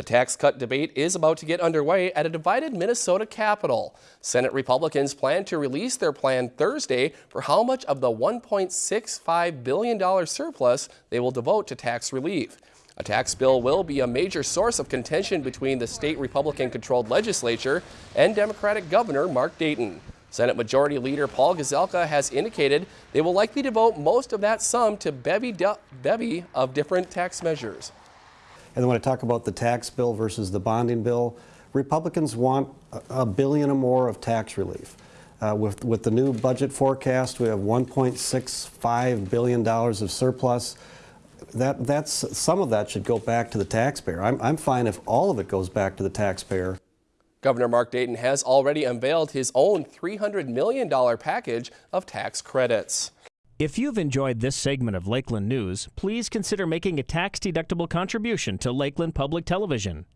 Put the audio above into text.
The tax cut debate is about to get underway at a divided Minnesota Capitol. Senate Republicans plan to release their plan Thursday for how much of the $1.65 billion surplus they will devote to tax relief. A tax bill will be a major source of contention between the state Republican-controlled legislature and Democratic Governor Mark Dayton. Senate Majority Leader Paul Gazelka has indicated they will likely devote most of that sum to bevy, bevy of different tax measures. And when I talk about the tax bill versus the bonding bill, Republicans want a billion or more of tax relief. Uh, with, with the new budget forecast, we have $1.65 billion of surplus. That, that's, some of that should go back to the taxpayer. I'm, I'm fine if all of it goes back to the taxpayer. Governor Mark Dayton has already unveiled his own $300 million package of tax credits. If you've enjoyed this segment of Lakeland News, please consider making a tax-deductible contribution to Lakeland Public Television.